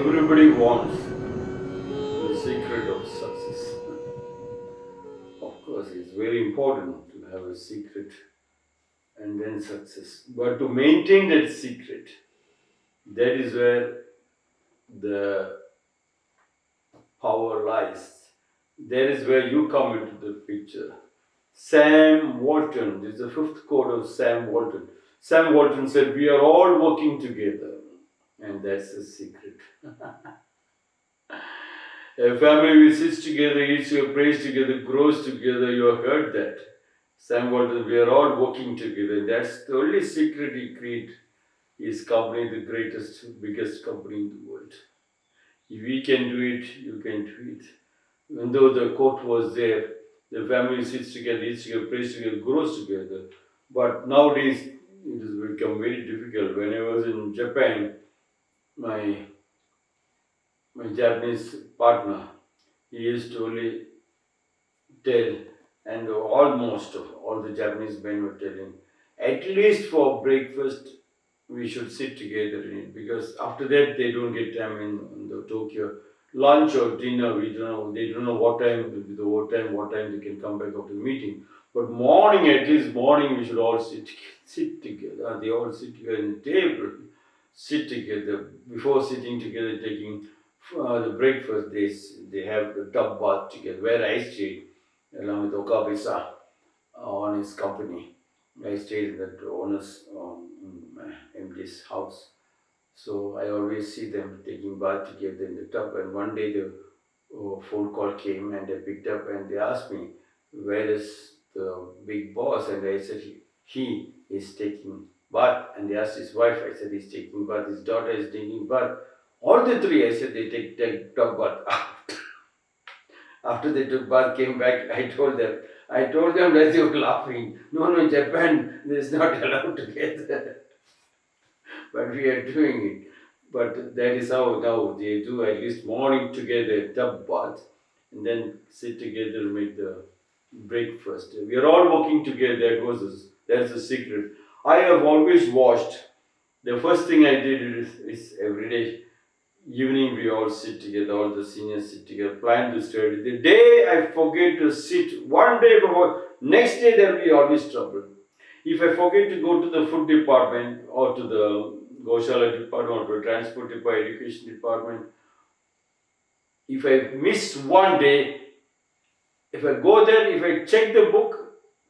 everybody wants the secret of success. of course, it's very important to have a secret and then success. But to maintain that secret, that is where the power lies. That is where you come into the picture. Sam Walton, this is the fifth quote of Sam Walton. Sam Walton said, We are all working together. And that's the secret. A family which sits together, eats your praise together, grows together, you have heard that. Sam Walton, we are all working together. That's the only secret he created. His company, the greatest, biggest company in the world. If we can do it, you can do it. Even though the quote was there, the family sits together, eats together, prays together, grows together. But nowadays, it has become very difficult. When I was in Japan, my my Japanese partner, he used to only tell, and almost all the Japanese men were telling, at least for breakfast, we should sit together in it because after that they don't get time in, in the Tokyo lunch or dinner. We don't know. They don't know what time will be the what time, what time they can come back after the meeting. But morning, at least morning, we should all sit sit together. They all sit together in the table, sit together before sitting together, taking uh, the breakfast. They they have the tub bath together. Where I stayed, along with Okabe-san, on his company. I stayed in that owner's um, MD's house. So I always see them taking bath together in the tub. And one day the uh, phone call came and I picked up and they asked me, where is the big boss? And I said, he, he is taking bath. And they asked his wife, I said, he's taking bath. His daughter is taking bath. All the three, I said, they take, take tub bath. After they took bath, came back, I told them, I told them that they were laughing. No, no, Japan, is not allowed together. but we are doing it. But that is how now they do at least morning together, tub bath, and then sit together, make the breakfast. We are all working together. That a, that's the secret. I have always watched. The first thing I did is, is every day evening we all sit together, all the seniors sit together, plan to study. The day I forget to sit, one day before, next day there will be always trouble. If I forget to go to the food department or to the Goshala department or to transport department, education department, if I miss one day, if I go there, if I check the book,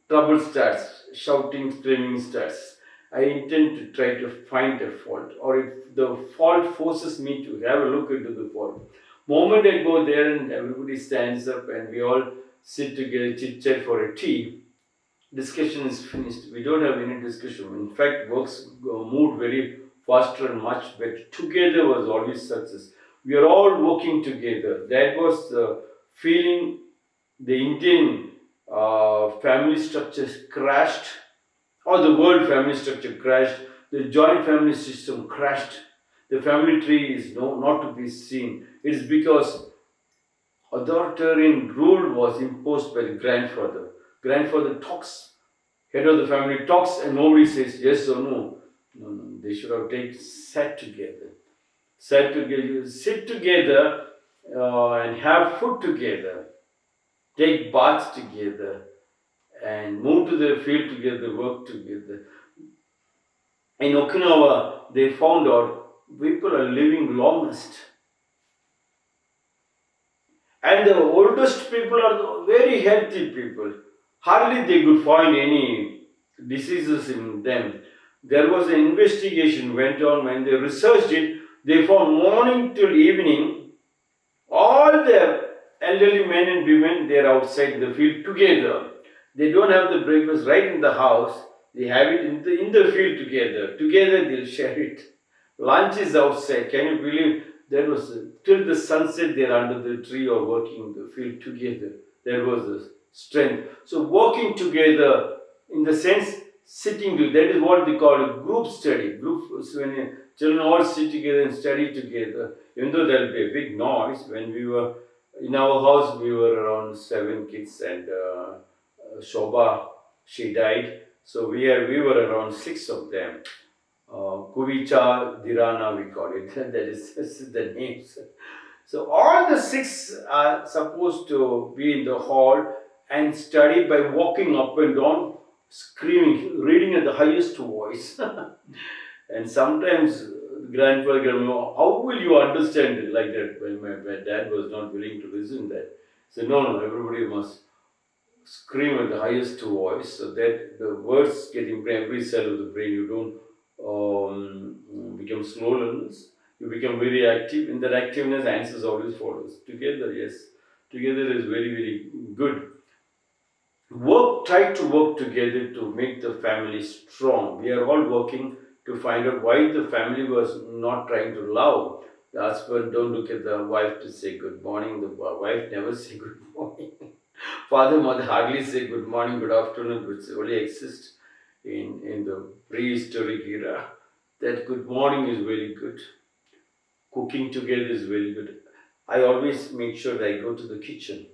trouble starts, shouting, screaming starts. I intend to try to find a fault, or if the fault forces me to have a look into the fault. Moment I go there and everybody stands up and we all sit together, chit chat for a tea, discussion is finished. We don't have any discussion. In fact, works uh, moved very faster and much better. Together was always success. We are all working together. That was the feeling the Indian uh, family structures crashed or the world family structure crashed, the joint family system crashed, the family tree is no, not to be seen. It is because authoritarian rule was imposed by the grandfather. Grandfather talks, head of the family talks and nobody says yes or no. No, no, they should have taken, sat together. Sat together, sit together uh, and have food together. Take baths together and move to the field together, work together. In Okinawa, they found out people are living longest. And the oldest people are very healthy people. Hardly they could find any diseases in them. There was an investigation went on when they researched it. They found morning till evening, elderly men and women, they are outside the field together they don't have the breakfast right in the house. They have it in the, in the field together. Together they'll share it. Lunch is outside. Can you believe there was till the sunset they're under the tree or working in the field together. There was a strength. So working together in the sense sitting together, that is what they call a group study. Group when children all sit together and study together. Even though there will be a big noise, when we were in our house, we were around seven kids and uh, Shobha, she died. So we, are, we were around six of them. uh, Kuvicha Dharana, we call it. that is, is the names. So all the six are supposed to be in the hall and study by walking up and down, screaming, reading at the highest voice. and sometimes grandfather, grandma, how will you understand it like that? Well, my, my dad was not willing to listen that. So no, no, everybody must scream at the highest voice so that the words get into every cell of the brain. You don't um, become slow learners. You become very active. In that activeness, answers always follows. Together, yes. Together is very, very good. Work, try to work together to make the family strong. We are all working to find out why the family was not trying to love. The husband don't look at the wife to say good morning. The wife never say good morning. Father, mother hardly say good morning, good afternoon, which only exists in, in the prehistoric era. That good morning is very good. Cooking together is very good. I always make sure that I go to the kitchen.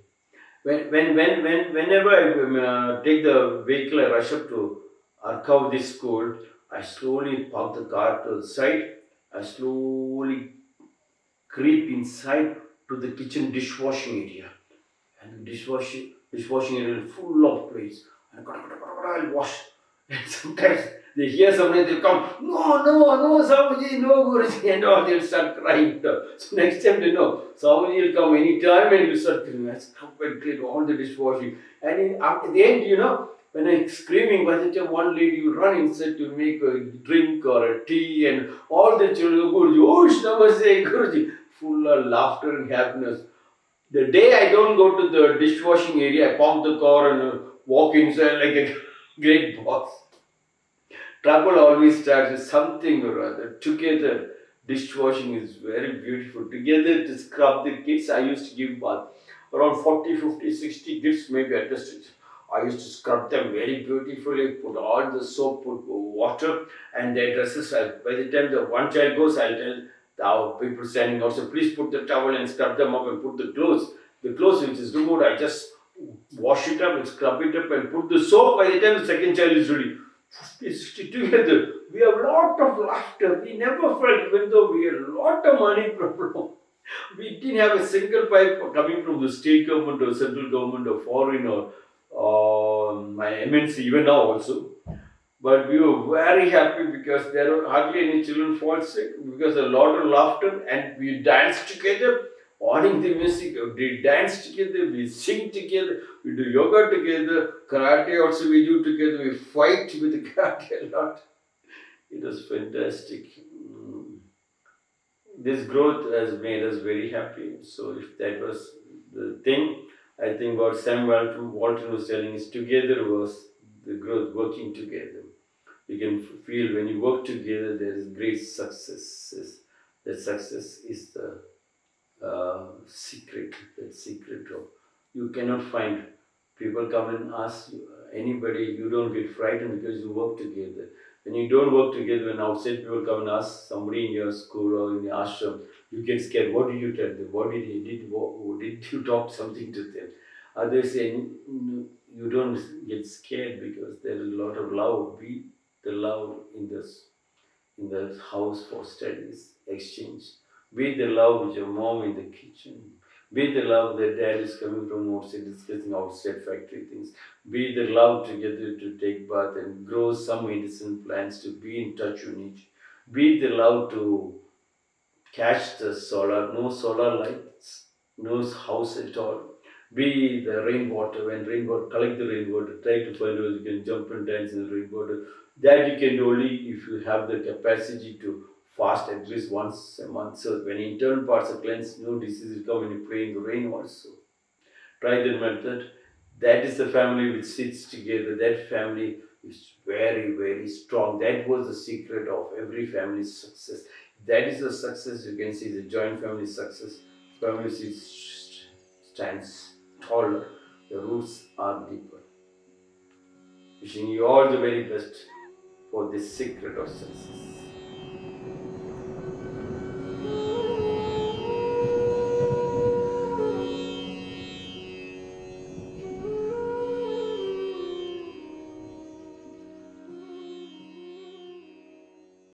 When, when, when, when, whenever I uh, take the vehicle, I rush up to Arkav school, I slowly park the car to the side. I slowly creep inside to the kitchen dishwashing area. And the dishwashing, dishwashing area is full of plates. And I'll wash. And sometimes they hear something, they come, no, no, no, Swamiji, no, Guruji, and all, they'll start crying. So next time they know, Swamiji will come anytime and you start cleaning. I stop and clean all the dishwashing. And in, at the end, you know, when I'm screaming, time one lady will run inside to make a drink or a tea and all the children, Guruji, oh, Namaste, Guruji, full of laughter and happiness. The day I don't go to the dishwashing area, I park the car and walk inside like a great boss. Trouble always starts with something or other. Together, dishwashing is very beautiful. Together to scrub the kids, I used to give bath. Around 40, 50, 60 kids maybe the stage. I used to scrub them very beautifully, put all the soap, put water, and their dresses. By the time the one child goes, I'll tell the people standing outside, please put the towel and scrub them up and put the clothes. The clothes which is removed, I just wash it up and scrub it up and put the soap. By the time the second child is ready, 50, 60 together. We have lot of laughter. We never felt, even though we had a lot of money problem. We didn't have a single pipe coming from the state government or central government or foreign or my MNC, even now also. But we were very happy because there were hardly any children fall sick because a lot of laughter and we danced together, on the music, we dance together, we sing together, we do yoga together, karate also we do together, we fight with the karate a lot. It was fantastic. Mm. This growth has made us very happy. So if that was I what Sam Walton, Walton was telling is together was the growth, working together. You can feel when you work together, there is great success. That success is the uh, secret, that secret of, you cannot find, people come and ask you, anybody, you don't get frightened because you work together. When you don't work together, when outside people come and ask somebody in your school or in the ashram, you get scared. What did you tell them? What did he did? What, did you talk something to them? Others say you don't get scared because there is a lot of love. Be the love in this in the house for studies, exchange. Be the love with your mom in the kitchen. Be the love that dad is coming from outside discussing outside factory things. Be the love together to take bath and grow some medicine plants to be in touch with each. Be the love to catch the solar, no solar lights, no house at all. Be the rainwater, when rainwater, collect the rainwater, try to find ways you can jump and dance in the rainwater. That you can only if you have the capacity to fast at least once a month. So when internal parts are cleansed, no diseases come when you pray in the rain also. Try that method. That is the family which sits together. That family is very, very strong. That was the secret of every family's success. That is the success you can see, the joint family success. Family sits stands taller, the roots are deeper. Wishing you all the very best for this secret of success.